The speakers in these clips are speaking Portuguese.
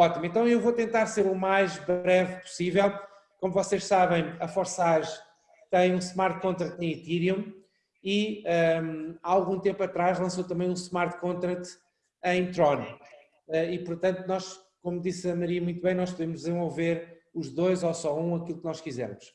Ótimo, então eu vou tentar ser o mais breve possível. Como vocês sabem, a Forsage tem um smart contract em Ethereum e um, há algum tempo atrás lançou também um smart contract em Tron. Uh, e portanto nós, como disse a Maria muito bem, nós podemos desenvolver os dois ou só um, aquilo que nós quisermos.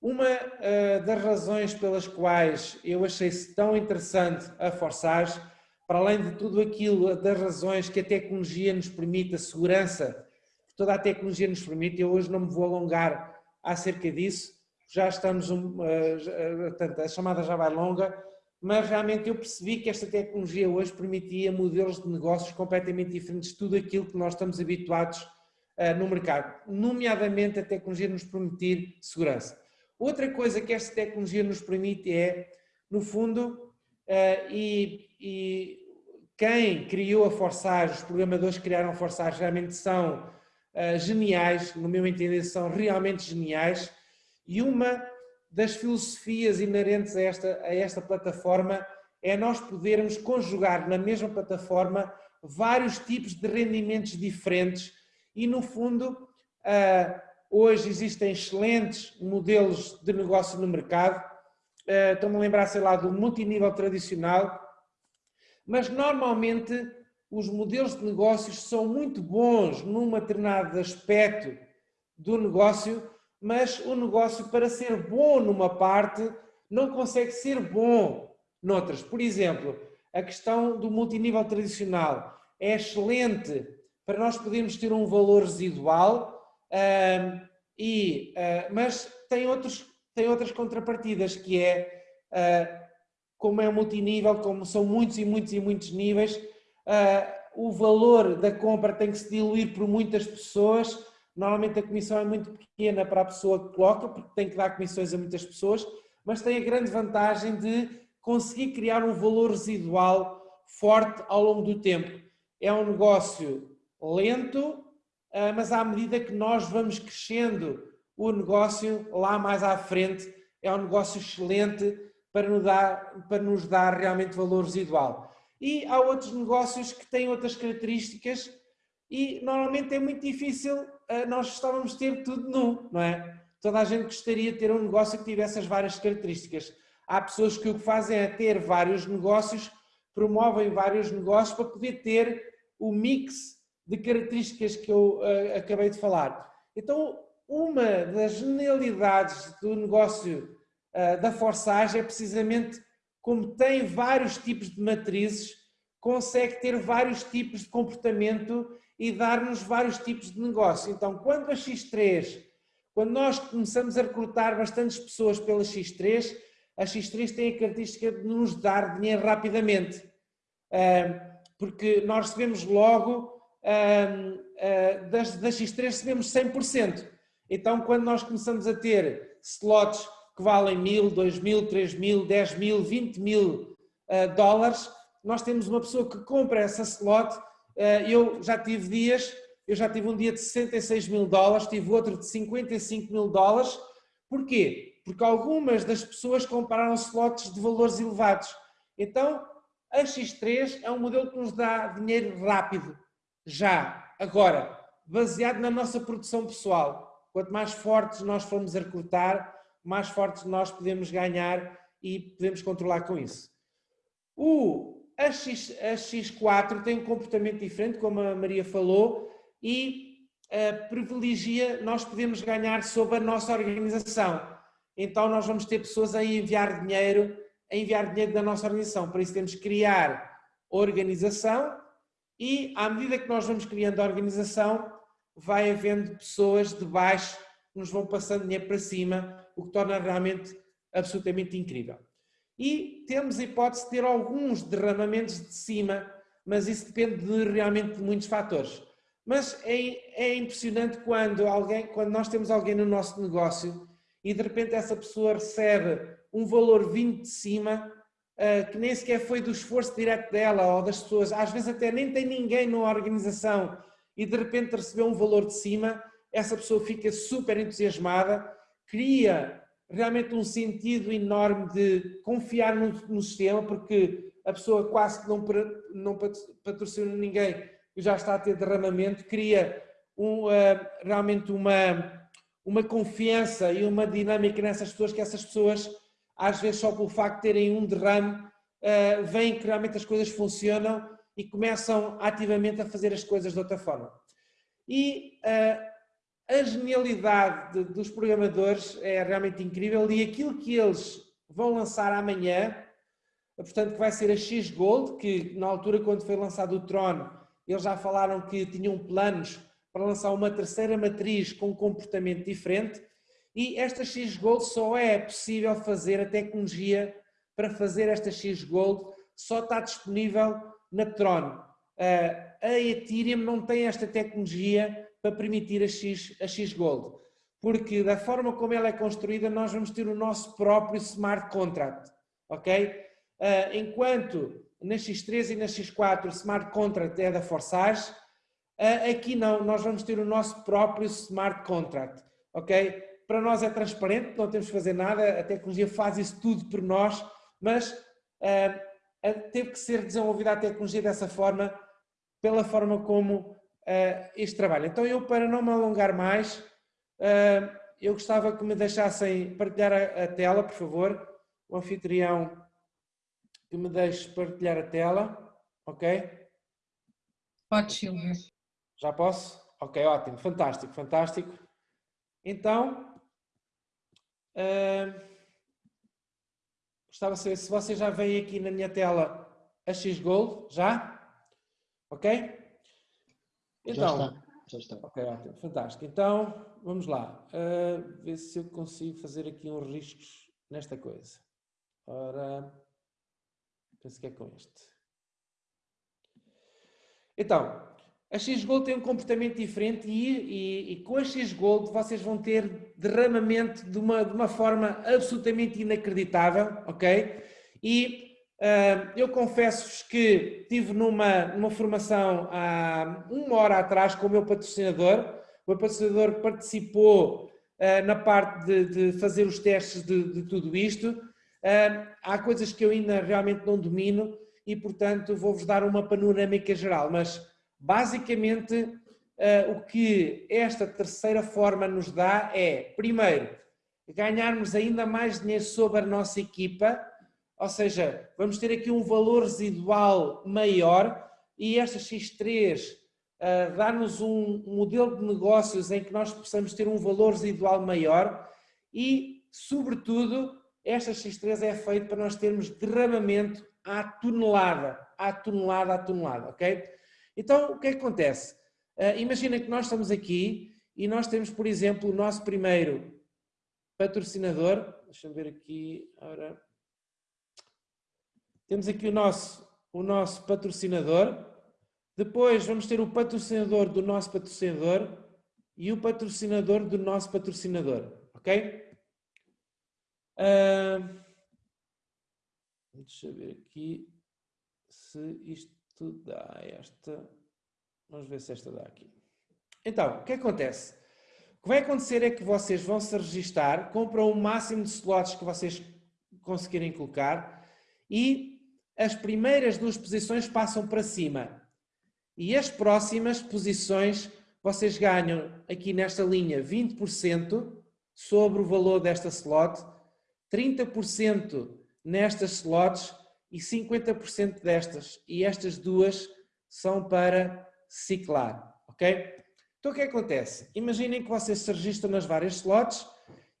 Uma uh, das razões pelas quais eu achei tão interessante a Forsage, para além de tudo aquilo, das razões que a tecnologia nos permite, a segurança que toda a tecnologia nos permite, eu hoje não me vou alongar acerca disso, já estamos, um, portanto, a chamada já vai longa, mas realmente eu percebi que esta tecnologia hoje permitia modelos de negócios completamente diferentes de tudo aquilo que nós estamos habituados uh, no mercado, nomeadamente a tecnologia nos permitir segurança. Outra coisa que esta tecnologia nos permite é, no fundo, uh, e, e, quem criou a Forsage, os programadores que criaram a Forsage realmente são uh, geniais, no meu entender são realmente geniais, e uma das filosofias inerentes a esta, a esta plataforma é nós podermos conjugar na mesma plataforma vários tipos de rendimentos diferentes e, no fundo, uh, Hoje existem excelentes modelos de negócio no mercado. Uh, Estou-me a lembrar, sei lá, do multinível tradicional. Mas, normalmente, os modelos de negócios são muito bons num determinado aspecto do negócio, mas o negócio, para ser bom numa parte, não consegue ser bom noutras. Por exemplo, a questão do multinível tradicional é excelente para nós podermos ter um valor residual, Uh, e, uh, mas tem, outros, tem outras contrapartidas, que é, uh, como é multinível, como são muitos e muitos e muitos níveis, o valor da compra tem que se diluir por muitas pessoas, normalmente a comissão é muito pequena para a pessoa que coloca, porque tem que dar comissões a muitas pessoas, mas tem a grande vantagem de conseguir criar um valor residual forte ao longo do tempo. É um negócio lento, ah, mas à medida que nós vamos crescendo o negócio lá mais à frente, é um negócio excelente para nos dar, para nos dar realmente valor residual. E há outros negócios que têm outras características e normalmente é muito difícil ah, nós estávamos ter tudo nu, não é? Toda a gente gostaria de ter um negócio que tivesse as várias características. Há pessoas que o que fazem é ter vários negócios, promovem vários negócios para poder ter o mix de características que eu uh, acabei de falar. Então, uma das genialidades do negócio da Forsage é precisamente como tem vários tipos de matrizes, consegue ter vários tipos de comportamento e dar-nos vários tipos de negócio. Então, quando a X3, quando nós começamos a recrutar bastantes pessoas pela X3, a X3 tem a característica de nos dar dinheiro rapidamente, uh, porque nós recebemos logo das, das X3 recebemos 100%. Então, quando nós começamos a ter slots que valem mil, dois mil, três mil, dez mil, vinte mil uh, dólares, nós temos uma pessoa que compra essa slot. Uh, eu já tive dias, eu já tive um dia de 66 mil dólares, tive outro de 55 mil dólares. Porquê? Porque algumas das pessoas compraram slots de valores elevados. Então, a X3 é um modelo que nos dá dinheiro rápido já. Agora, baseado na nossa produção pessoal, quanto mais fortes nós formos a recrutar, mais fortes nós podemos ganhar e podemos controlar com isso. O a X4 tem um comportamento diferente, como a Maria falou, e uh, privilegia, nós podemos ganhar sobre a nossa organização. Então nós vamos ter pessoas a enviar dinheiro, a enviar dinheiro da nossa organização. Por isso temos que criar organização e à medida que nós vamos criando a organização, vai havendo pessoas de baixo que nos vão passando dinheiro para cima, o que torna realmente absolutamente incrível. E temos a hipótese de ter alguns derramamentos de cima, mas isso depende de, realmente de muitos fatores. Mas é, é impressionante quando, alguém, quando nós temos alguém no nosso negócio e de repente essa pessoa recebe um valor vindo de cima uh, que nem sequer foi do esforço direto dela ou das pessoas, às vezes até nem tem ninguém na organização e de repente recebeu um valor de cima, essa pessoa fica super entusiasmada, cria realmente um sentido enorme de confiar no, no sistema, porque a pessoa quase que não, não patrocina ninguém e já está a ter derramamento, cria um, uh, realmente uma, uma confiança e uma dinâmica nessas pessoas que essas pessoas, às vezes só pelo facto de terem um derrame, uh, veem que realmente as coisas funcionam e começam ativamente a fazer as coisas de outra forma. E uh, a genialidade de, dos programadores é realmente incrível e aquilo que eles vão lançar amanhã, portanto que vai ser a X Gold, que na altura quando foi lançado o Tron, eles já falaram que tinham planos para lançar uma terceira matriz com um comportamento diferente e esta X Gold só é possível fazer, a tecnologia para fazer esta X Gold só está disponível na Tron. A Ethereum não tem esta tecnologia para permitir a X, a X Gold, porque da forma como ela é construída nós vamos ter o nosso próprio smart contract, ok? Enquanto na X3 e na X4 o smart contract é da Forsage, aqui não, nós vamos ter o nosso próprio smart contract, ok? Para nós é transparente, não temos que fazer nada, a tecnologia faz isso tudo por nós, mas uh, teve que ser desenvolvida a tecnologia dessa forma, pela forma como uh, este trabalho. Então eu, para não me alongar mais, uh, eu gostava que me deixassem partilhar a, a tela, por favor, o anfitrião que me deixe partilhar a tela, ok? Pode, Silvio. Já posso? Ok, ótimo, fantástico, fantástico. Então, uh, gostava de saber se você já veio aqui na minha tela a X-Gold, já? Ok? Então, já está. Já está. Ok, ótimo, fantástico. Então, vamos lá. Uh, ver se eu consigo fazer aqui uns riscos nesta coisa. Ora, penso que é com este. Então, a X-Gold tem um comportamento diferente e, e, e, com a X-Gold vocês vão ter derramamento de uma, de uma forma absolutamente inacreditável, ok? E eu confesso-vos que tive numa, numa formação há uma hora atrás com o meu patrocinador, o meu patrocinador participou uh, na parte de, de, fazer os testes de, de tudo isto, uh, há coisas que eu ainda realmente não domino e portanto vou-vos dar uma panorâmica geral, mas Basicamente, o que esta terceira forma nos dá é, primeiro, ganharmos ainda mais dinheiro sobre a nossa equipa, ou seja, vamos ter aqui um valor residual maior e esta X3 uh, eh, dá-nos um modelo de negócios em que nós possamos ter um valor residual maior e, sobretudo, esta X3 é feita para nós termos derramamento à tonelada, à tonelada, à tonelada, ok? Então, o que é que acontece? Uh, imagina que nós estamos aqui e nós temos, por exemplo, o nosso primeiro patrocinador. Deixa-me ver aqui. Ora. Temos aqui o nosso, o nosso patrocinador. Depois vamos ter o patrocinador do nosso patrocinador e o patrocinador do nosso patrocinador. Ok? Uh, deixa eu ver aqui se isto dá esta. Vamos ver se esta dá aqui. Então, o que acontece? O que vai acontecer é que vocês vão se registar, compram o máximo de slots que vocês conseguirem colocar e as primeiras duas posições passam para cima. E as próximas posições vocês ganham aqui nesta linha 20% sobre o valor desta slot, 30% nestas slots e 50% destas, e estas duas são para ciclar, ok? Então o que, é que acontece? Imaginem que vocês se registram nas várias slots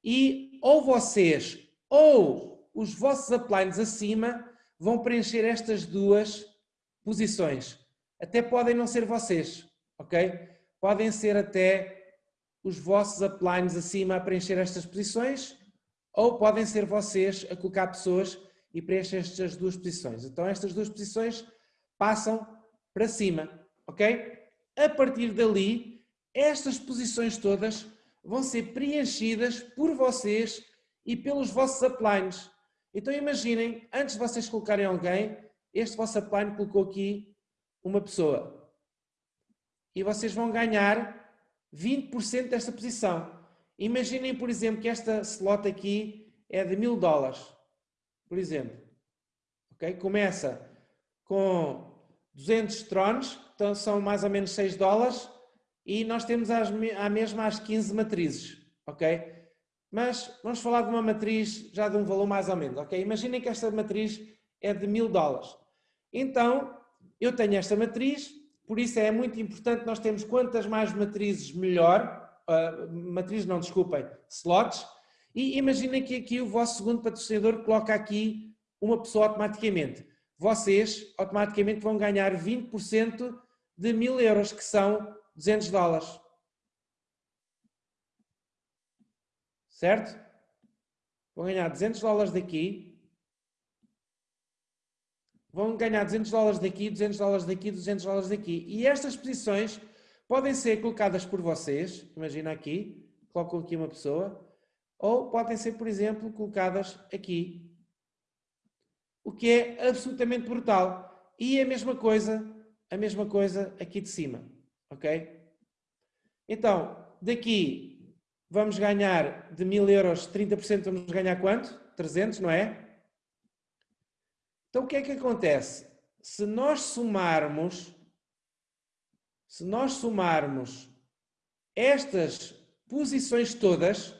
e ou vocês ou os vossos uplines acima vão preencher estas duas posições. Até podem não ser vocês, ok? Podem ser até os vossos uplines acima a preencher estas posições ou podem ser vocês a colocar pessoas e preenche estas duas posições. Então estas duas posições passam para cima, ok? A partir dali, estas posições todas vão ser preenchidas por vocês e pelos vossos uplines. Então imaginem, antes de vocês colocarem alguém, este vosso upline colocou aqui uma pessoa. E vocês vão ganhar 20% desta posição. Imaginem, por exemplo, que esta slot aqui é de mil dólares por exemplo. Okay? Começa com 200 tronos, então são mais ou menos 6 dólares, e nós temos as, a mesma as 15 matrizes, ok? Mas vamos falar de uma matriz já de um valor mais ou menos, ok? Imaginem que esta matriz é de mil dólares. Então, eu tenho esta matriz, por isso é muito importante nós termos quantas mais matrizes melhor, uh, matrizes não, desculpem, slots, e imaginem que aqui o vosso segundo patrocinador coloca aqui uma pessoa automaticamente. Vocês automaticamente vão ganhar 20% de mil euros, que são 200 dólares. Certo? Vão ganhar 200 dólares daqui. Vão ganhar 200 dólares daqui, 200 dólares daqui, 200 dólares daqui. E estas posições podem ser colocadas por vocês. Imagina aqui, colocam aqui uma pessoa. Ou podem ser, por exemplo, colocadas aqui. O que é absolutamente brutal. E a mesma coisa, a mesma coisa aqui de cima ok? Então, daqui vamos ganhar de 1000 euros, 30% vamos ganhar quanto? 300, não é? Então, o que é que acontece? Se nós somarmos, se nós somarmos estas posições todas,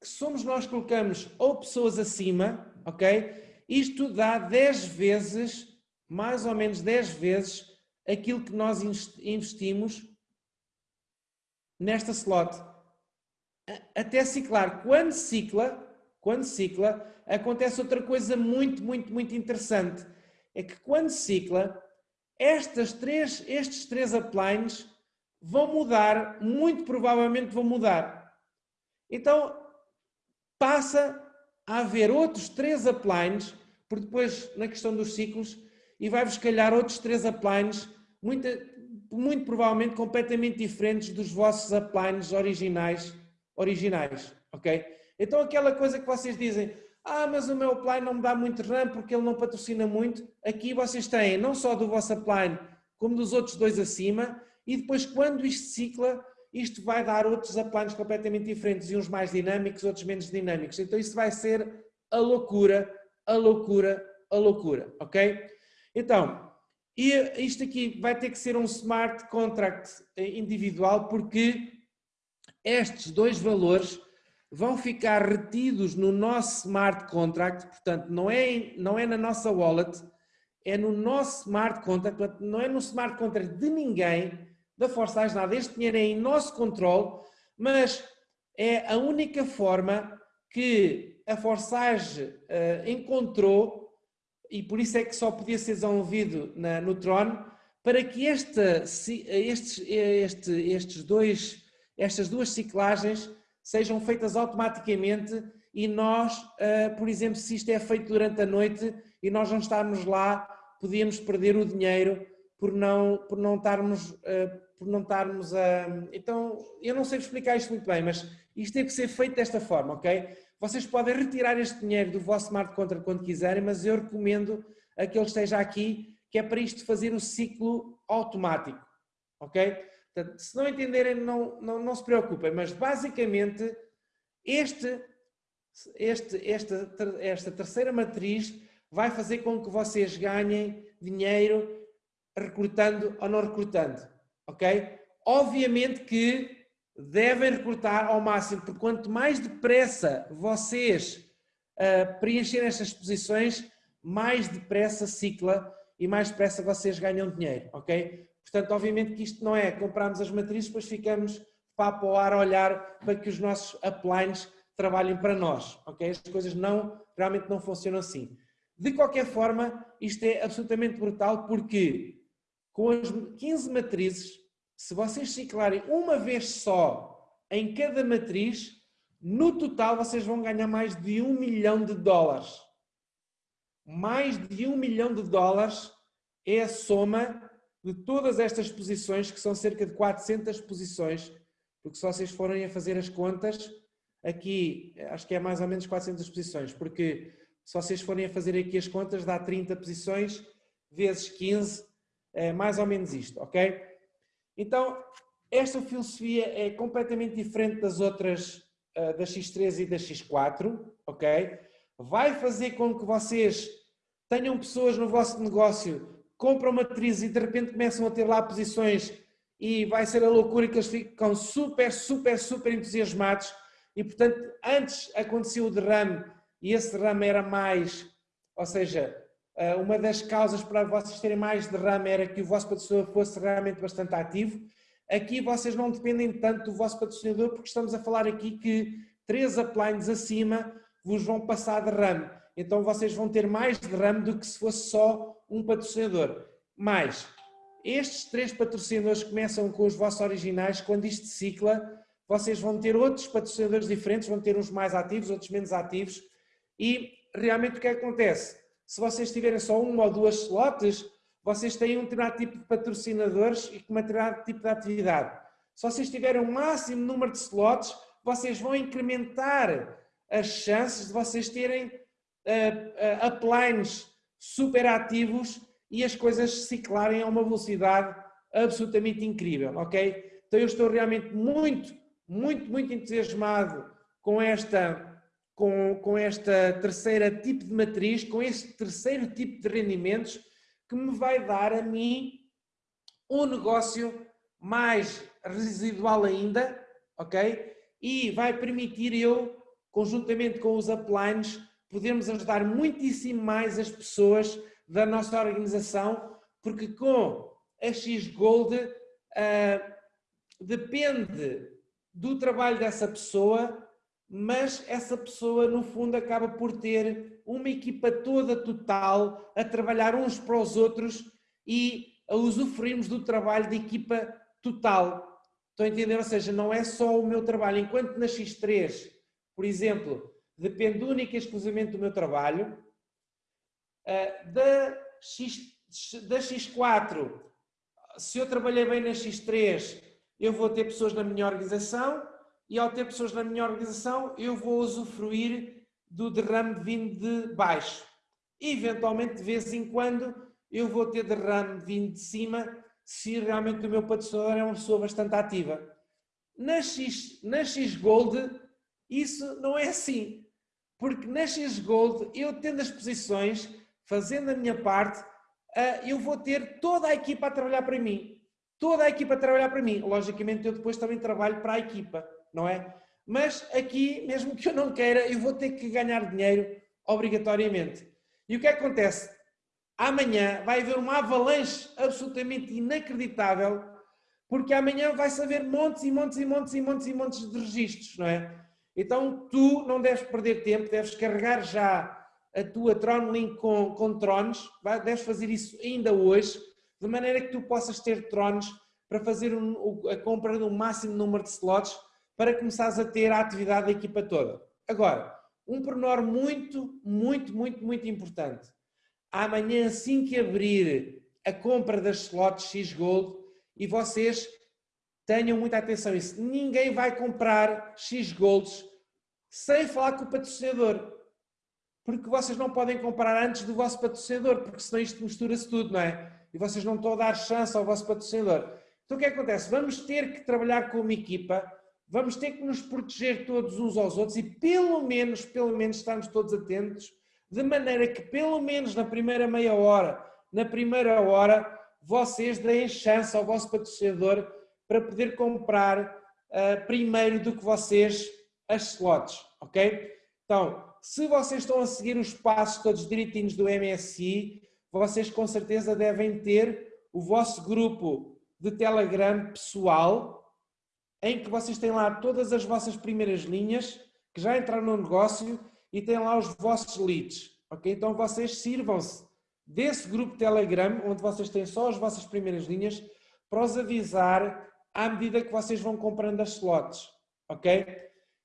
que somos nós colocamos ou pessoas acima, ok? Isto dá 10 vezes, mais ou menos 10 vezes, aquilo que nós investimos nesta slot. Até ciclar. Quando cicla, quando cicla, acontece outra coisa muito, muito, muito interessante. É que quando cicla, estas três, estes três uplines vão mudar, muito provavelmente vão mudar. Então, passa a haver outros três uplines, porque depois, na questão dos ciclos, e vai-vos calhar outros três uplines, muita, muito provavelmente completamente diferentes dos vossos uplines originais, originais, ok? Então aquela coisa que vocês dizem, ah, mas o meu upline não me dá muito RAM porque ele não patrocina muito, aqui vocês têm não só do vosso upline, como dos outros dois acima, e depois quando isto cicla, isto vai dar outros uplines completamente diferentes, e uns mais dinâmicos, outros menos dinâmicos. Então isso vai ser a loucura, a loucura, a loucura, ok? Então, e isto aqui vai ter que ser um smart contract individual porque estes dois valores vão ficar retidos no nosso smart contract, portanto não é, não é na nossa wallet, é no nosso smart contract, portanto, não é no smart contract de ninguém, da Forsage nada, este dinheiro é em nosso controle, mas é a única forma que a Forsage uh, encontrou e por isso é que só podia ser desenvolvido na, no Tron, para que esta, estes, este, estes dois, estas duas ciclagens sejam feitas automaticamente e nós, uh, por exemplo, se isto é feito durante a noite e nós não estarmos lá, podíamos perder o dinheiro por não, por não estarmos, uh, por não estarmos a... Então, eu não sei explicar isto muito bem, mas isto tem que ser feito desta forma, ok? Vocês podem retirar este dinheiro do vosso smart contract quando quiserem, mas eu recomendo a que ele esteja aqui, que é para isto fazer o ciclo automático, ok? Portanto, se não entenderem, não, não, não se preocupem, mas basicamente este, este, esta, esta terceira matriz vai fazer com que vocês ganhem dinheiro recrutando ou não recrutando, ok? Obviamente que devem recrutar ao máximo, porque quanto mais depressa vocês uh, preencherem estas posições, mais depressa cicla e mais depressa vocês ganham dinheiro, ok? Portanto, obviamente que isto não é comprarmos as matrizes, depois ficamos papo ao ar a olhar para que os nossos uplines trabalhem para nós, ok? As coisas não, realmente não funcionam assim. De qualquer forma, isto é absolutamente brutal porque com as 15 matrizes se vocês ciclarem uma vez só em cada matriz, no total vocês vão ganhar mais de um milhão de dólares. Mais de um milhão de dólares é a soma de todas estas posições, que são cerca de 400 posições, porque se vocês forem a fazer as contas, aqui acho que é mais ou menos 400 posições, porque se vocês forem a fazer aqui as contas, dá 30 posições vezes 15, é mais ou menos isto, ok? Então, esta filosofia é completamente diferente das outras, uh, da X3 e da X4, ok? Vai fazer com que vocês tenham pessoas no vosso negócio, compram matriz e de repente começam a ter lá posições e vai ser a loucura que eles ficam super, super, super entusiasmados e portanto antes aconteceu o derrame e esse derrame era mais, ou seja, eh, uma das causas para vocês terem mais derrame era que o vosso patrocinador fosse realmente bastante ativo. Aqui vocês não dependem tanto do vosso patrocinador porque estamos a falar aqui que três uplines acima vos vão passar derrame. Então vocês vão ter mais derrame do que se fosse só um patrocinador. Mas estes três patrocinadores começam com os vossos originais, quando isto cicla, vocês vão ter outros patrocinadores diferentes, vão ter uns mais ativos, outros menos ativos, e realmente o que acontece? Se vocês tiverem só uma ou duas slots, vocês têm um determinado tipo de patrocinadores e com um determinado tipo de atividade. Se vocês tiverem o um máximo número de slots, vocês vão incrementar as chances de vocês terem uh, uh, uplines super ativos e as coisas ciclarem a uma velocidade absolutamente incrível, ok? Então eu estou realmente muito, muito, muito entusiasmado com esta, com, com esta terceira tipo de matriz, com este terceiro tipo de rendimentos que me vai dar a mim um negócio mais residual ainda, ok? E vai permitir eu, conjuntamente com os uplines, podermos ajudar muitíssimo mais as pessoas da nossa organização, porque com a X-Gold uh, depende do trabalho dessa pessoa, mas essa pessoa no fundo acaba por ter uma equipa toda total a trabalhar uns para os outros e a usufruirmos do trabalho de equipa total. Estão a entender? Ou seja, não é só o meu trabalho. Enquanto na X3, por exemplo, depende única e exclusivamente do meu trabalho, eh, da, X, da X4, se eu trabalhei bem na X3, eu vou ter pessoas na minha organização e ao ter pessoas na minha organização, eu vou usufruir do derrame vindo de baixo. Eventualmente, de vez em quando, eu vou ter derrame vindo de cima, se realmente o meu patrocinador é uma pessoa bastante ativa. Na X, na X Gold, isso não é assim. Porque na X Gold, eu tendo as posições, fazendo a minha parte, uh, eu vou ter toda a equipa a trabalhar para mim. Toda a equipa a trabalhar para mim. Logicamente, eu depois também trabalho para a equipa, não é? Mas aqui, mesmo que eu não queira, eu vou ter que ganhar dinheiro obrigatoriamente. E o que, é acontece? Amanhã vai haver uma avalanche absolutamente inacreditável, porque amanhã vai-se haver montes e montes e montes e montes e montes de registros, não é? Então tu não deves perder tempo, deves carregar já a tua TronLink com, com trones, deves fazer isso ainda hoje, de maneira que tu possas ter trones para fazer um, a compra um máximo número de slots para começares a ter a atividade da equipa toda. Agora, um pormenor muito, muito, muito, muito importante. Amanhã, assim que abrir a compra das slots X Gold, e vocês tenham muita atenção isso, ninguém vai comprar X Golds sem falar com o patrocinador porque vocês não podem comprar antes do vosso patrocinador, porque senão isto mistura-se tudo, não é? E vocês não estão a dar chance ao vosso patrocinador. Então o que, é que acontece? Vamos ter que trabalhar como equipa, vamos ter que nos proteger todos uns aos outros e pelo menos, pelo menos estarmos todos atentos, de maneira que pelo menos na primeira meia hora, na primeira hora, vocês deem chance ao vosso patrocinador para poder comprar uh, primeiro do que vocês as slots, ok? Então, se vocês estão a seguir os passos todos direitinhos do MSI, vocês com certeza devem ter o vosso grupo de Telegram pessoal, em que vocês têm lá todas as vossas primeiras linhas, que já entraram no negócio, e têm lá os vossos leads. Ok? Então vocês sirvam-se desse grupo Telegram, onde vocês têm só as vossas primeiras linhas, para os avisar à medida que vocês vão comprando as slots. Ok?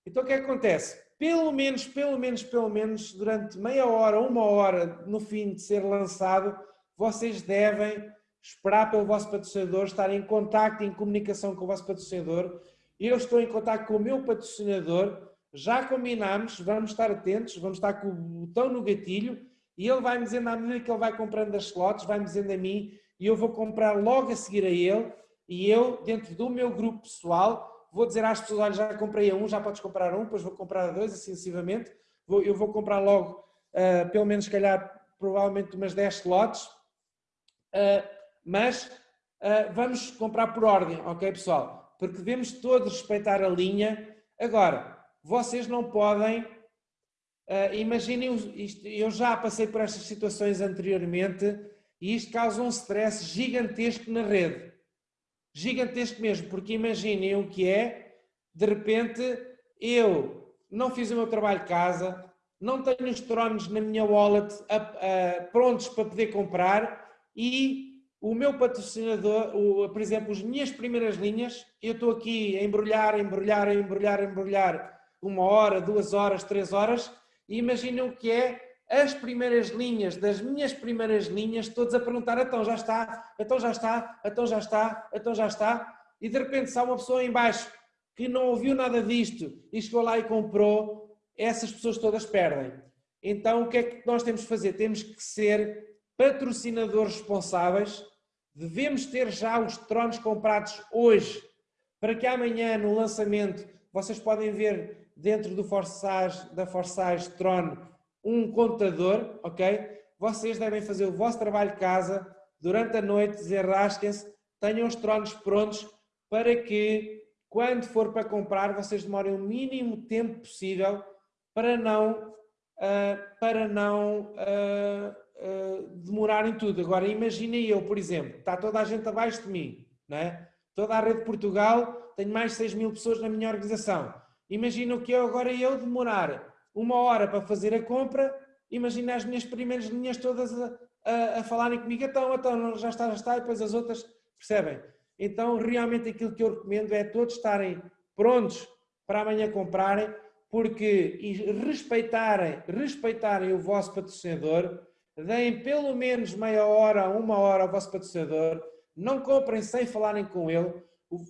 Então o que, é que acontece? pelo menos, pelo menos, pelo menos, durante meia hora, uma hora no fim de ser lançado, vocês devem esperar pelo vosso patrocinador, estar em contacto, em comunicação com o vosso patrocinador. Eu estou em contacto com o meu patrocinador, já combinamos, vamos estar atentos, vamos estar com o botão no gatilho e ele vai-me dizendo, à medida que ele vai comprando as slots, vai-me dizendo a mim e eu vou comprar logo a seguir a ele e eu, dentro do meu grupo pessoal, vou dizer às pessoas, olha, já comprei a um, já podes comprar a um, depois vou comprar a dois, assim sucessivamente. Vou, eu vou comprar logo, uh, pelo menos, se calhar, provavelmente umas 10 slots. Uh, mas uh, vamos comprar por ordem, ok pessoal? Porque devemos todos respeitar a linha. Agora, vocês não podem, imaginem, isto, eu já passei por estas situações anteriormente e isto causa um stress gigantesco na rede. Gigantesco mesmo, porque imaginem o que é, de repente, eu não fiz o meu trabalho de casa, não tenho os tronos na minha wallet prontos para poder comprar e o meu patrocinador, o, por exemplo, as minhas primeiras linhas, eu estou aqui a embrulhar, embrulhar, embrulhar, embrulhar uma hora, duas horas, três horas e imaginem o que é as primeiras linhas das minhas primeiras linhas, todos a perguntar, então já está, então já está, então já está, então já está, e de repente se há uma pessoa em baixo que não ouviu nada disto e chegou lá e comprou, essas pessoas todas perdem. Então, o que é que nós temos que fazer? Temos que ser patrocinadores responsáveis, devemos ter já os tronos comprados hoje, para que amanhã, no lançamento, vocês podem ver dentro do Forsage, da Forsage Tron um contador, ok? Vocês devem fazer o vosso trabalho de casa, durante a noite, desenrasquem-se, tenham os tronos prontos, para que, quando for para comprar, vocês demorem o mínimo tempo possível para não, uh, para não uh, uh, demorar em tudo. Agora, imaginem eu, por exemplo, está toda a gente abaixo de mim, não é? toda a rede de Portugal, tenho mais de 6 mil pessoas na minha organização. Imagina que eu agora eu demorar uma hora para fazer a compra, imagina as minhas primeiras linhas todas a, a, a falarem comigo, então, então, já está, já está, e depois as outras, percebem? Então, realmente aquilo que eu recomendo é todos estarem prontos para amanhã comprarem, porque respeitarem, respeitarem o vosso patrocinador, deem pelo menos meia hora, uma hora ao vosso patrocinador, não comprem sem falarem com ele,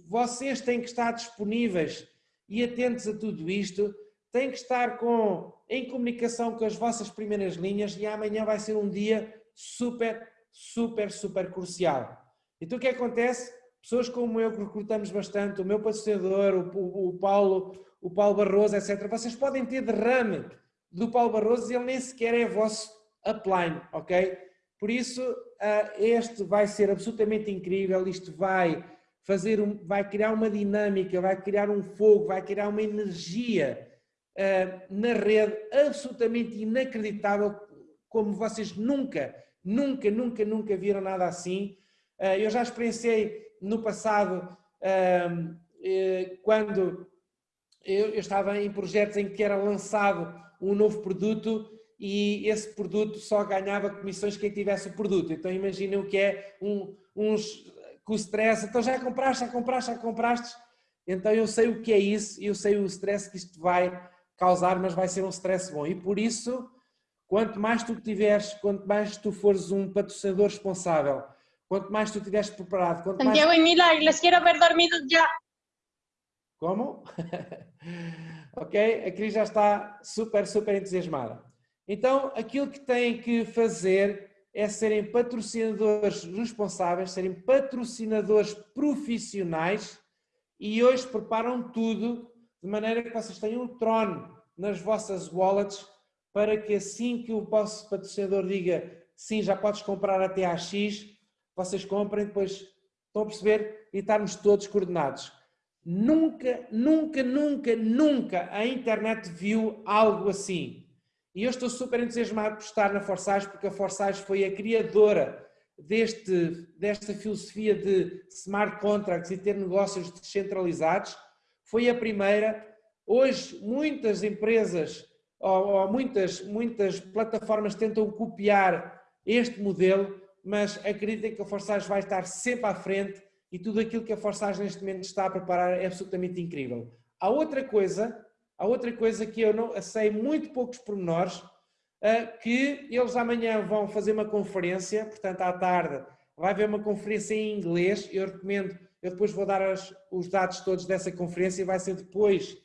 vocês têm que estar disponíveis e atentos a tudo isto, têm que estar com, em comunicação com as vossas primeiras linhas e amanhã vai ser um dia super, super, super crucial. Então o que acontece? Pessoas como eu que recrutamos bastante, o meu patrocinador, o, o, o Paulo, o Paulo Barroso, etc. Vocês podem ter derrame do Paulo Barroso e ele nem sequer é vosso upline, ok? Por isso, ah, este vai ser absolutamente incrível, isto vai fazer, um, vai criar uma dinâmica, vai criar um fogo, vai criar uma energia na rede absolutamente inacreditável, como vocês nunca, nunca, nunca, nunca viram nada assim. Ah, eu já experienciei no passado, eh, quando eu, estava em projetos em que era lançado um novo produto e esse produto só ganhava comissões quem tivesse o produto. Então imaginem o que é um, uns com stress, então já compraste, já compraste, já compraste. Então eu sei o que é isso eu sei o stress que isto vai causar, mas vai ser um stress bom. E por isso, quanto mais tu tiveres, quanto mais tu fores um patrocinador responsável, quanto mais tu estiveres preparado... Quanto Santiago mais... e Mila, les quiero ver dormidos já. Como? ok? A Cris já está super, super entusiasmada. Então, aquilo que têm que fazer é serem patrocinadores responsáveis, serem patrocinadores profissionais e hoje preparam tudo de maneira que vocês tenham o trono nas vossas wallets para que assim que o vosso patrocinador diga sim, já podes comprar até a X, vocês comprem, depois estão a perceber e estarmos todos coordenados. Nunca, nunca, nunca, nunca a internet viu algo assim. E eu estou super entusiasmado por estar na Forsage, porque a Forsage foi a criadora deste, desta filosofia de smart contracts e ter negócios descentralizados. Foi a primeira. Hoje, muitas empresas ou, muitas, muitas plataformas tentam copiar este modelo, mas acreditem que a Forsage vai estar sempre à frente e tudo aquilo que a Forsage neste momento está a preparar é absolutamente incrível. Há outra coisa, há outra coisa que eu não sei muito poucos pormenores, eh, que eles amanhã vão fazer uma conferência, portanto à tarde vai haver uma conferência em inglês, eu recomendo, eu depois vou dar as, os dados todos dessa conferência, vai ser depois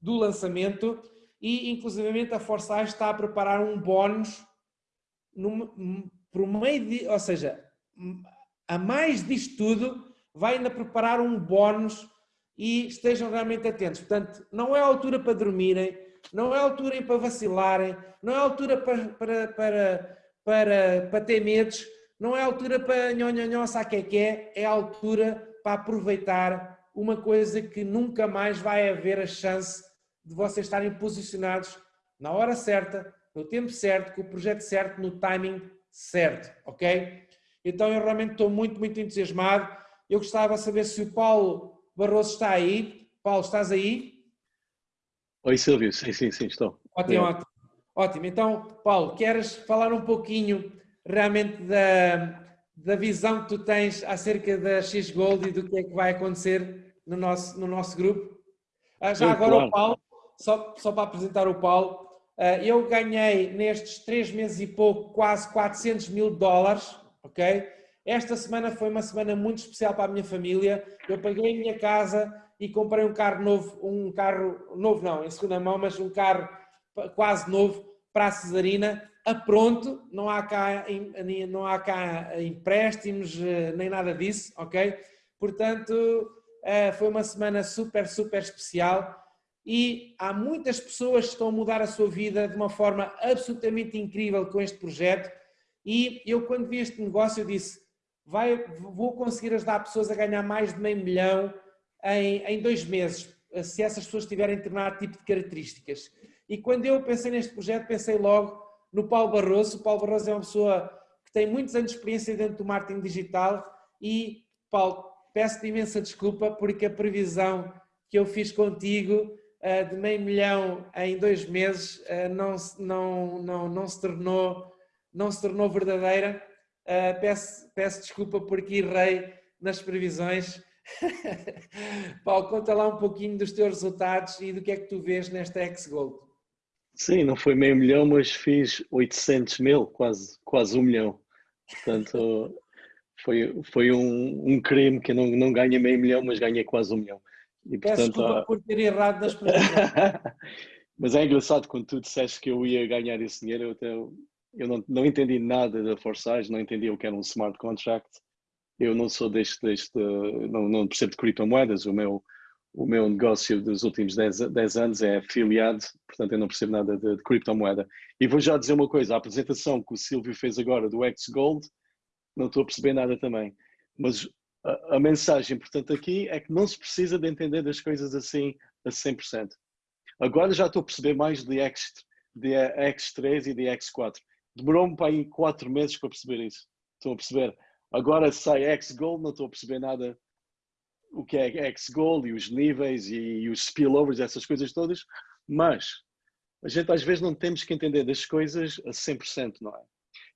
do lançamento e inclusivamente a Forsage está a preparar um bónus por meio de, ou seja, a mais disto tudo, vai ainda preparar um bónus e estejam realmente atentos. Portanto, não é a altura para dormirem, não é a altura para vacilarem, não é a altura para, para, para, para, para ter medos, não é a altura para nhonhonhó, sabe que é que é? É a altura para aproveitar uma coisa que nunca mais vai haver a chance de vocês estarem posicionados na hora certa, no tempo certo, com o projeto certo, no timing certo, ok? Então eu realmente estou muito, muito entusiasmado. Eu gostava de saber se o Paulo Barroso está aí. Paulo, estás aí? Oi Silvio, sim, sim, sim, estou. Ótimo, ótimo. Ótimo. Então, Paulo, queres falar um pouquinho realmente da, da visão que tu tens acerca da X-Gold e do que é que vai acontecer no nosso, no nosso grupo? Ah, já agora claro. o Paulo, só, só para apresentar o Paulo, ah, eu ganhei nestes três meses e pouco quase 400 mil dólares, ok? Esta semana foi uma semana muito especial para a minha família. Eu paguei a minha casa e comprei um carro novo, um carro novo não, em segunda mão, mas um carro quase novo para a Cesarina, a pronto, não há cá, não há cá empréstimos, eh, nem nada disso, ok? Portanto, eh, foi uma semana super, super especial e há muitas pessoas que estão a mudar a sua vida de uma forma absolutamente incrível com este projeto e eu quando vi este negócio eu disse, vai, vou conseguir ajudar pessoas a ganhar mais de meio milhão em, em dois meses, se essas pessoas tiverem determinado tipo de características. E quando eu pensei neste projeto, pensei logo no Paulo Barroso. O Paulo Barroso é uma pessoa que tem muitos anos de experiência dentro do marketing digital e, Paulo, peço-te imensa desculpa porque a previsão que eu fiz contigo uh, de meio milhão em dois meses uh, não, não, não, não, se tornou, não se tornou verdadeira. Uh, peço, peço desculpa porque errei nas previsões. Paulo, conta lá um pouquinho dos teus resultados e do que é que tu vês nesta X-Gold. Sim, não foi meio milhão, mas fiz 800 mil, quase, quase um milhão. Portanto, foi, foi um, um crime que eu não, não ganhei meio milhão, mas ganhei quase um milhão. E, portanto, Peço desculpa ah, por ter errado nas perguntas. mas é engraçado quando tu disseste que eu ia ganhar esse dinheiro, eu, até, eu não, não entendi nada da Forsage, não entendi o que era um smart contract. Eu não sou deste, deste não, não percebo de criptomoedas, o meu, o meu negócio dos últimos 10, 10 anos é afiliado, portanto eu não percebo nada de, de, criptomoeda. E vou já dizer uma coisa, a apresentação que o Silvio fez agora do X-Gold, não estou a perceber nada também. Mas a, a, mensagem importante aqui é que não se precisa de entender das coisas assim a 100%. Agora já estou a perceber mais de, X, de X3 e de X4. Demorou-me para aí 4 meses para perceber isso. Estou a perceber. Agora sai X-Gold, não estou a perceber nada o que é X-Goal e os níveis e, e os spillovers, essas coisas todas, mas a gente às vezes não temos que entender das coisas a 100%, não é?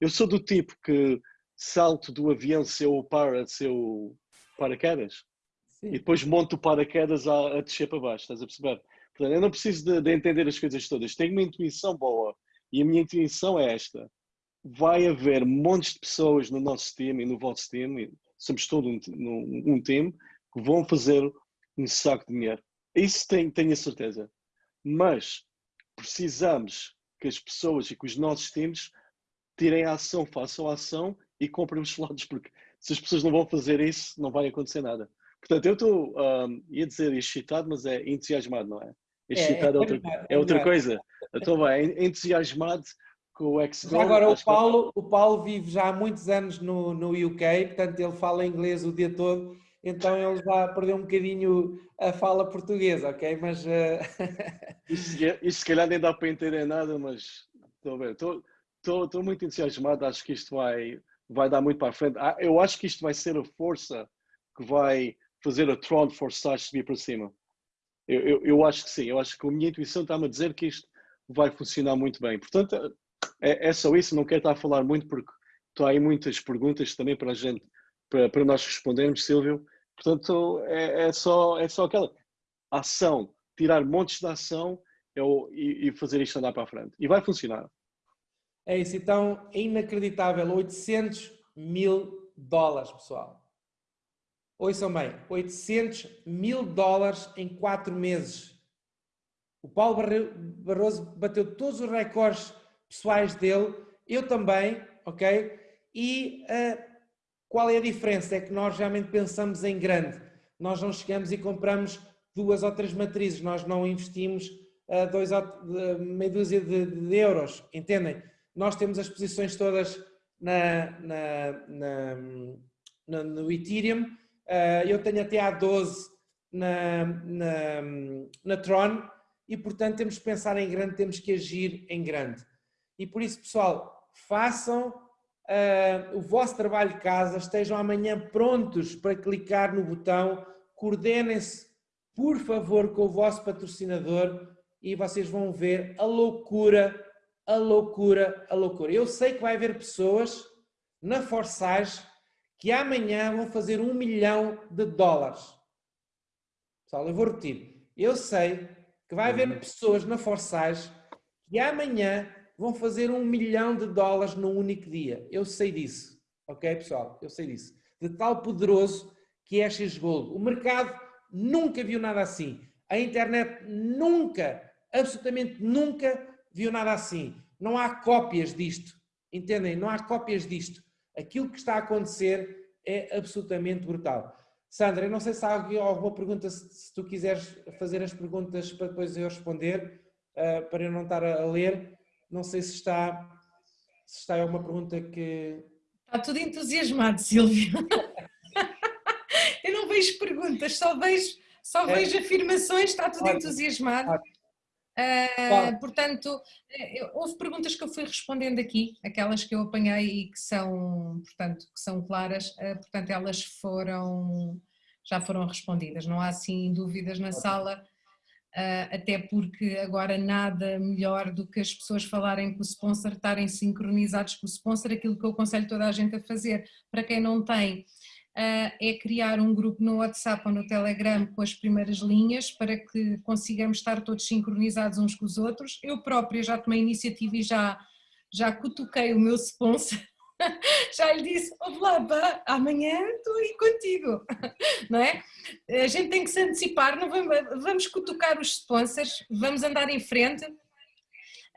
Eu sou do tipo que salto do avião se eu para, se eu paraquedas Sim. e depois monto o paraquedas a, a descer para baixo, estás a perceber? Portanto, eu não preciso de, de entender as coisas todas, tenho uma intuição boa e a minha intuição é esta. Vai haver montes de pessoas no nosso time e no vosso time, somos todo um, um, um time, vão fazer um saco de dinheiro. Isso tenho, tenho a certeza. Mas precisamos que as pessoas e que os nossos times tirem a ação, façam a ação e comprem os slots, porque se as pessoas não vão fazer isso, não vai acontecer nada. Portanto, eu estou, um, ia dizer excitado, mas é entusiasmado, não é? Excitado é, é, é outra, é, é outra coisa. Então vai, entusiasmado com o x Agora, o Paulo, o Paulo vive já há muitos anos no, no UK, portanto ele fala inglês o dia todo então ele já perdeu um bocadinho a fala portuguesa, ok? Mas. Uh... Isto se calhar nem dá para entender nada, mas estou a ver. Estou, estou, estou muito entusiasmado, acho que isto vai, vai dar muito para a frente. Ah, eu acho que isto vai ser a força que vai fazer a Tron Forsage subir para cima. Eu, eu, eu, acho que sim, eu acho que a minha intuição está-me a dizer que isto vai funcionar muito bem. Portanto, é, é só isso, não quero estar a falar muito porque estão aí muitas perguntas também para a gente para, para nós respondermos, Silvio. Portanto, é, é, só, é só aquela ação, tirar montes de ação é e, e, fazer isto andar para a frente. E vai funcionar. É isso, então, inacreditável, 800 mil dólares, pessoal. Ouçam bem, 800 mil dólares em 4 meses. O Paulo Barroso bateu todos os recordes pessoais dele, eu também, ok? E uh, qual é a diferença? É que nós realmente pensamos em grande. Nós não chegamos e compramos duas ou três matrizes, nós não investimos uh, dois ou, uh, meia dúzia de, de, euros, entendem? Nós temos as posições todas na, na, na, na no Ethereum, uh, eu tenho até a 12 na, na, na Tron e, portanto, temos que pensar em grande, temos que agir em grande. E por isso, pessoal, façam uh, o vosso trabalho de casa, estejam amanhã prontos para clicar no botão, coordenem-se, por favor, com o vosso patrocinador e vocês vão ver a loucura, a loucura, a loucura. Eu sei que vai haver pessoas na Forsage que amanhã vão fazer um milhão de dólares. Pessoal, eu vou repetir. Eu sei que vai haver uhum. pessoas na Forsage que amanhã vão fazer um milhão de dólares num único dia. Eu sei disso. Ok, pessoal? Eu sei disso. De tal poderoso que é X Gold. O mercado nunca viu nada assim. A internet nunca, absolutamente nunca viu nada assim. Não há cópias disto. Entendem? Não há cópias disto. Aquilo que está a acontecer é absolutamente brutal. Sandra, eu não sei se há alguma pergunta, se tu quiseres fazer as perguntas para depois eu responder, uh, para eu não estar a, ler. Não sei se está, se está alguma pergunta que... Está tudo entusiasmado, Silvio. eu não vejo perguntas, só vejo, só é. vejo afirmações, está tudo Ótimo. entusiasmado. Ótimo. Uh, portanto, eh, houve perguntas que eu fui respondendo aqui, aquelas que eu apanhei e que são, portanto, que são claras, uh, portanto elas foram, já foram respondidas, não há assim dúvidas na sala, uh, até porque agora nada melhor do que as pessoas falarem com o sponsor, estarem sincronizados com o sponsor, aquilo que eu aconselho toda a gente a fazer, para quem não tem, uh, é criar um grupo no WhatsApp ou no Telegram com as primeiras linhas para que consigamos estar todos sincronizados uns com os outros. Eu própria já tomei iniciativa e já, já cutuquei o meu sponsor já lhe disse, olá, pá, amanhã estou aí contigo, não é? A gente tem que se antecipar, não vamos, vamos cutucar os sponsors, vamos andar em frente,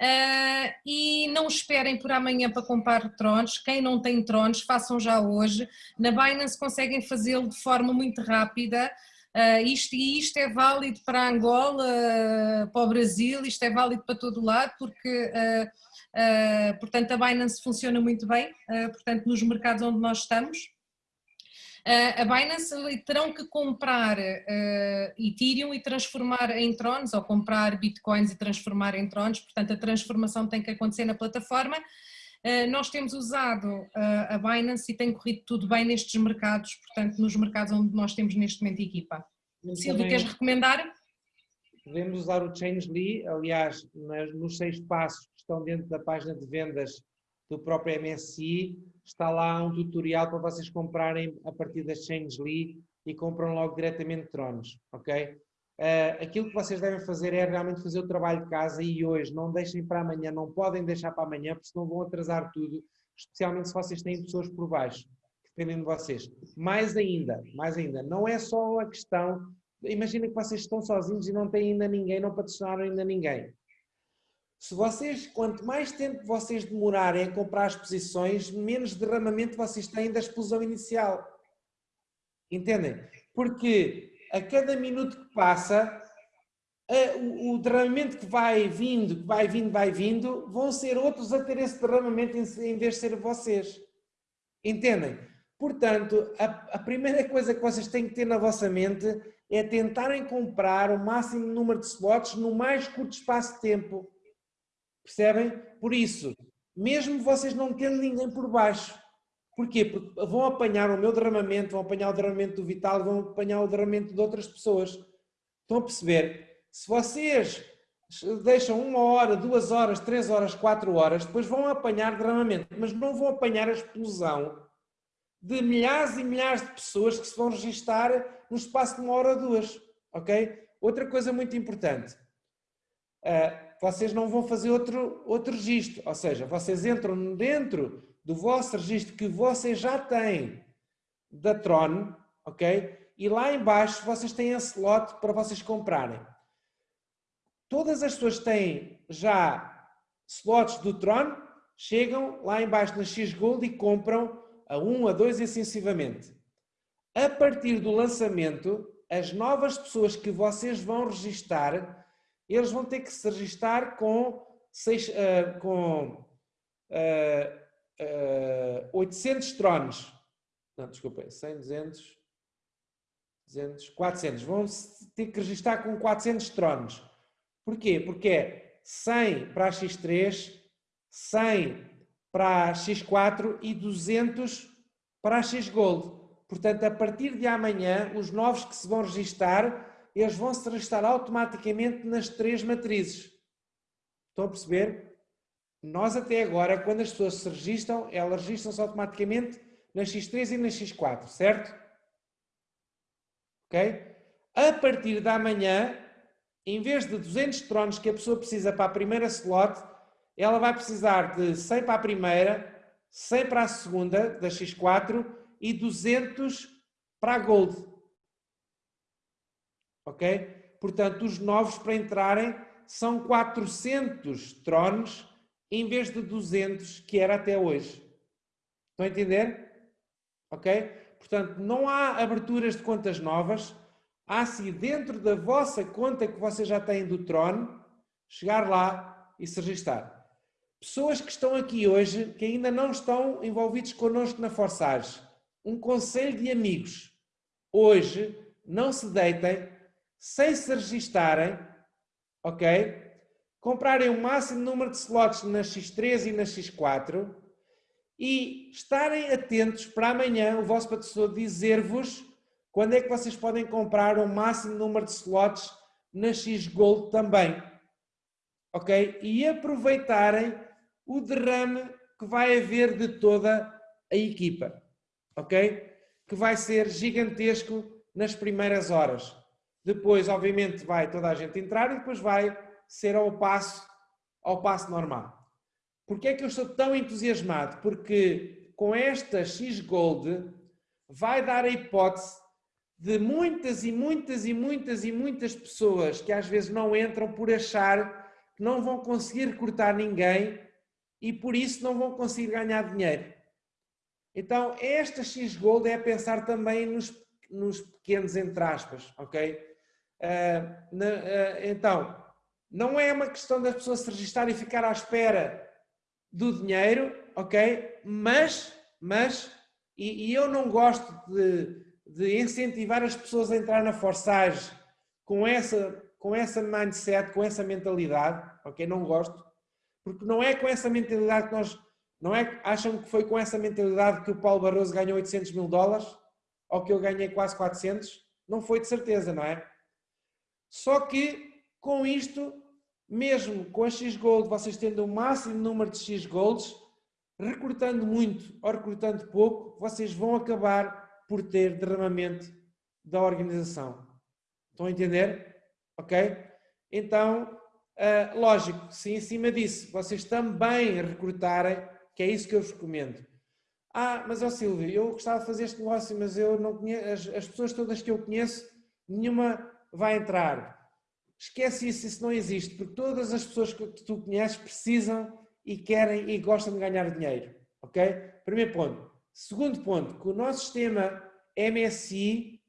Uh, e não esperem por amanhã para comprar tronos, quem não tem tronos façam já hoje, na Binance conseguem fazê-lo de forma muito rápida, uh, isto, e isto é válido para Angola, uh, para o Brasil, isto é válido para todo lado, porque portanto a Binance funciona muito bem, portanto nos mercados onde nós estamos, a Binance terão que comprar uh, Ethereum e transformar em Trons, ou comprar Bitcoins e transformar em Trons, portanto a transformação tem que acontecer na plataforma. Uh, nós temos usado uh, a Binance e tem corrido tudo bem nestes mercados, portanto nos mercados onde nós temos neste momento equipa. Silvio, queres recomendar? Podemos usar o Changely, aliás, nos seis passos estão dentro da página de vendas do próprio MSI, está lá um tutorial para vocês comprarem a partir da Changely e compram logo diretamente Tronos, ok? Uh, aquilo que vocês devem fazer é realmente fazer o trabalho de casa e hoje, não deixem para amanhã, não podem deixar para amanhã, porque senão vão atrasar tudo, especialmente se vocês têm pessoas por baixo, dependendo de vocês. Mais ainda, mais ainda, não é só a questão, imagina que vocês estão sozinhos e não têm ainda ninguém, não patrocinaram ainda ninguém. Se vocês, quanto mais tempo vocês demorarem a comprar as posições, menos derramamento vocês têm da explosão inicial. Entendem? Porque a cada minuto que passa, o, derramamento que vai vindo, que vai vindo, vai vindo, vão ser outros a ter esse derramamento em, vez de ser vocês. Entendem? Portanto, a, a primeira coisa que vocês têm que ter na vossa mente é tentarem comprar o máximo número de slots no mais curto espaço de tempo. Percebem? Por isso, mesmo vocês não tendo ninguém por baixo. Porquê? Porque vão apanhar o meu derramamento, vão apanhar o derramamento do Vital, vão apanhar o derramamento de outras pessoas. Estão a perceber? Se vocês deixam uma hora, duas horas, três horas, quatro horas, depois vão apanhar derramamento, mas não vão apanhar a explosão de milhares e milhares de pessoas que se vão registar no espaço de uma hora ou duas. Ok? Outra coisa muito importante. Uh, vocês não vão fazer outro, outro registro. Ou seja, vocês entram dentro do vosso registro que vocês já têm da Tron, ok? E lá embaixo vocês têm a slot para vocês comprarem. Todas as pessoas têm já slots do Tron, chegam lá embaixo na X Gold e compram a 1, a 2 e assim. A partir do lançamento, as novas pessoas que vocês vão registar eles vão ter que se registar com, seis, uh, com uh, uh, 800 trones. Não, desculpem, 100, 200, 200, 400. Vão ter que registrar com 400 trones. Porquê? Porque é 100 para a X3, 100 para a X4 e 200 para a X Gold. Portanto, a partir de amanhã, os novos que se vão registar, eles vão se registrar automaticamente nas três matrizes. Estão a perceber? Nós até agora, quando as pessoas se registram, elas registram-se automaticamente na X3 e na X4, certo? Ok? A partir da manhã, em vez de 200 tronos que a pessoa precisa para a primeira slot, ela vai precisar de 100 para a primeira, 100 para a segunda, da X4, e 200 para a Gold. Ok? Portanto, os novos para entrarem são 400 tronos em vez de 200 que era até hoje. Estão a entender? Ok? Portanto, não há aberturas de contas novas. Há se dentro da vossa conta que vocês já têm do Tron, chegar lá e se registrar. Pessoas que estão aqui hoje, que ainda não estão envolvidos connosco na Forçage. Um conselho de amigos. Hoje, não se deitem sem se registarem, ok? comprarem o máximo número de slots na X3 e na X4 e estarem atentos para amanhã o vosso patrocinador dizer-vos quando é que vocês podem comprar o máximo número de slots na X Gold também. Ok? E aproveitarem o derrame que vai haver de toda a equipa. Ok? Que vai ser gigantesco nas primeiras horas. Depois, obviamente, vai toda a gente entrar e depois vai ser ao passo, ao passo normal. Porquê é que eu estou tão entusiasmado? Porque com esta X Gold vai dar a hipótese de muitas e muitas e muitas e muitas pessoas que às vezes não entram por achar que não vão conseguir recrutar ninguém e por isso não vão conseguir ganhar dinheiro. Então, esta X Gold é pensar também nos, nos pequenos entre aspas, ok? Na, uh, então, não é uma questão das pessoas se registrar e ficar à espera do dinheiro, ok? Mas, mas, e, e eu não gosto de, de, incentivar as pessoas a entrar na forçagem com essa, com essa mindset, com essa mentalidade, ok? Não gosto, porque não é com essa mentalidade que nós, não é, acham que foi com essa mentalidade que o Paulo Barroso ganhou 800 mil dólares, ou que eu ganhei quase 400? Não foi de certeza, não é? Só que com isto mesmo com a X-Gold, vocês tendo o máximo número de X-Golds, recrutando muito ou recrutando pouco, vocês vão acabar por ter derramamento da organização. Estão a entender? Ok? Então, uh, lógico, se em cima disso vocês também recrutarem, que é isso que eu vos recomendo. Ah, mas ó Silvio, eu gostava de fazer este negócio, mas eu não conheço, as, as pessoas todas que eu conheço, nenhuma vai entrar. Esquece isso, isso não existe, porque todas as pessoas que tu conheces precisam e querem e gostam de ganhar dinheiro, ok? Primeiro ponto. Segundo ponto, que o nosso sistema MSI,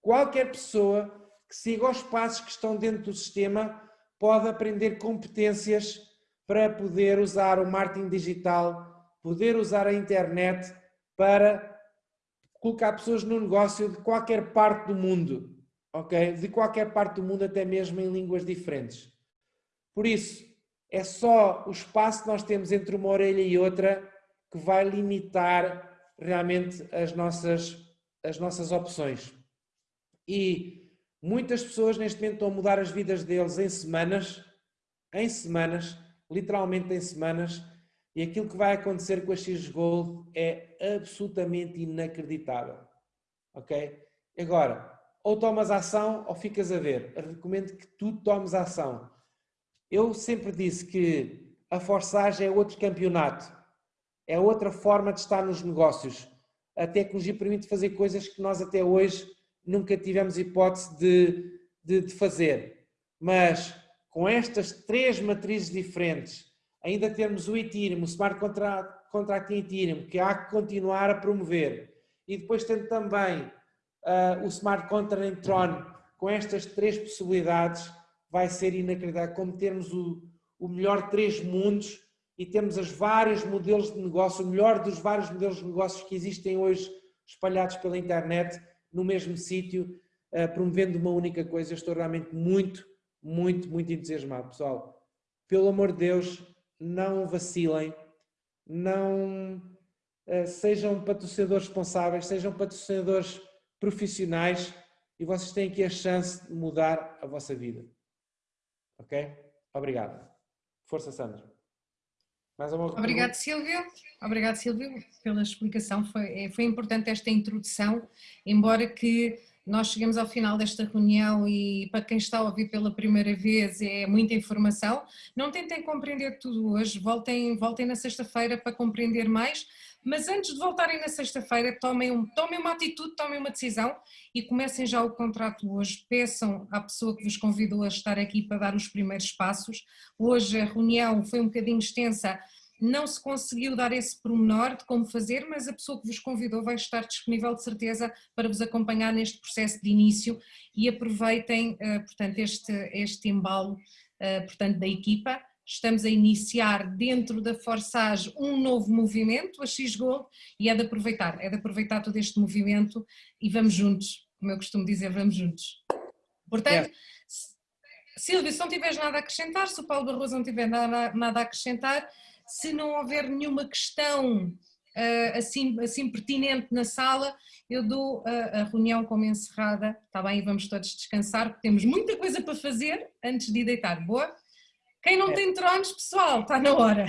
qualquer pessoa que siga os passos que estão dentro do sistema pode aprender competências para poder usar o marketing digital, poder usar a internet para colocar pessoas no negócio de qualquer parte do mundo ok? De qualquer parte do mundo, até mesmo em línguas diferentes. Por isso, é só o espaço que nós temos entre uma orelha e outra que vai limitar realmente as nossas, as nossas opções. E muitas pessoas neste momento estão a mudar as vidas deles em semanas, em semanas, literalmente em semanas, e aquilo que vai acontecer com a X Gold é absolutamente inacreditável. Ok? Agora, ou tomas ação ou ficas a ver. Eu recomendo que tu tomes ação. Eu sempre disse que a forçagem é outro campeonato, é outra forma de estar nos negócios. A tecnologia permite fazer coisas que nós até hoje nunca tivemos hipótese de, de, de fazer. Mas com estas três matrizes diferentes, ainda temos o Ethereum, o Smart Contract, Contract Ethereum, que há que continuar a promover. E depois tendo também uh, o Smart Contract em Tron, com estas três possibilidades, vai ser inacreditável. Como termos o, o melhor três mundos e temos os vários modelos de negócio, o melhor dos vários modelos de negócios que existem hoje espalhados pela internet, no mesmo sítio, eh, promovendo uma única coisa. Eu estou realmente muito, muito, muito entusiasmado. Pessoal, pelo amor de Deus, não vacilem, não uh, sejam patrocinadores responsáveis, sejam patrocinadores profissionais e vocês têm aqui a chance de mudar a vossa vida. Ok? Obrigado. Força, Sandra. Mais uma Obrigado, Silvio. Obrigado, Silvio, pela explicação. Foi, é, foi importante esta introdução, embora que nós chegamos ao final desta reunião e para quem está a ouvir pela primeira vez é muita informação. Não tentem compreender tudo hoje, voltem, voltem na sexta-feira para compreender mais, mas antes de voltarem na sexta-feira tomem, um, tomem uma atitude, tomem uma decisão e comecem já o contrato hoje. Peçam à pessoa que vos convidou a estar aqui para dar os primeiros passos. Hoje a reunião foi um bocadinho extensa, não se conseguiu dar esse pormenor de como fazer, mas a pessoa que vos convidou vai estar disponível de certeza para vos acompanhar neste processo de início e aproveitem, eh, portanto, este, este embalo, eh, portanto, da equipa. Estamos a iniciar dentro da Forsage um novo movimento, a X-Gold, e é de aproveitar, é de aproveitar todo este movimento e vamos juntos, como eu costumo dizer, vamos juntos. Portanto, é. Silvio, se não tiveres nada a acrescentar, se o Paulo Barroso não tiver nada, nada a acrescentar, se não houver nenhuma questão uh, assim, assim pertinente na sala, eu dou a, a, reunião como encerrada, está bem? E vamos todos descansar, porque temos muita coisa para fazer antes de deitar. Boa? Quem não é. tem tronos, pessoal, está na hora.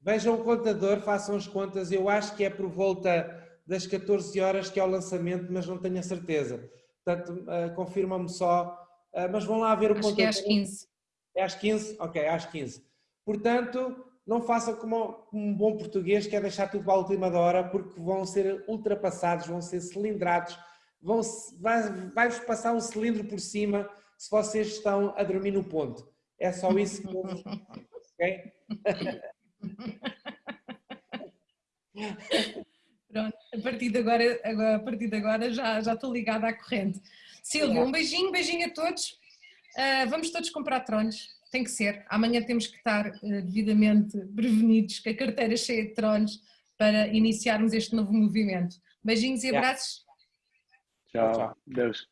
Vejam o contador, façam as contas, eu acho que é por volta das 14 horas que é o lançamento, mas não tenho a certeza. Portanto, uh, confirmam-me só, uh, mas vão lá ver o acho contador. Acho que é às 15. É às 15? Ok, às 15. Portanto, não façam como um bom português que é deixar tudo para a última hora porque vão ser ultrapassados, vão ser cilindrados, vão, vai-vos vai passar um cilindro por cima se vocês estão a dormir no ponto. É só isso que eu ok? Pronto, a partir de agora, a partir de agora já, já estou ligada à corrente. Silvia, um beijinho, beijinho a todos. Uh, vamos todos comprar tronos tem que ser. Amanhã temos que estar uh, devidamente prevenidos, com a carteira cheia de tronos, para iniciarmos este novo movimento. Beijinhos e abraços. Tchau. Tchau. Deus.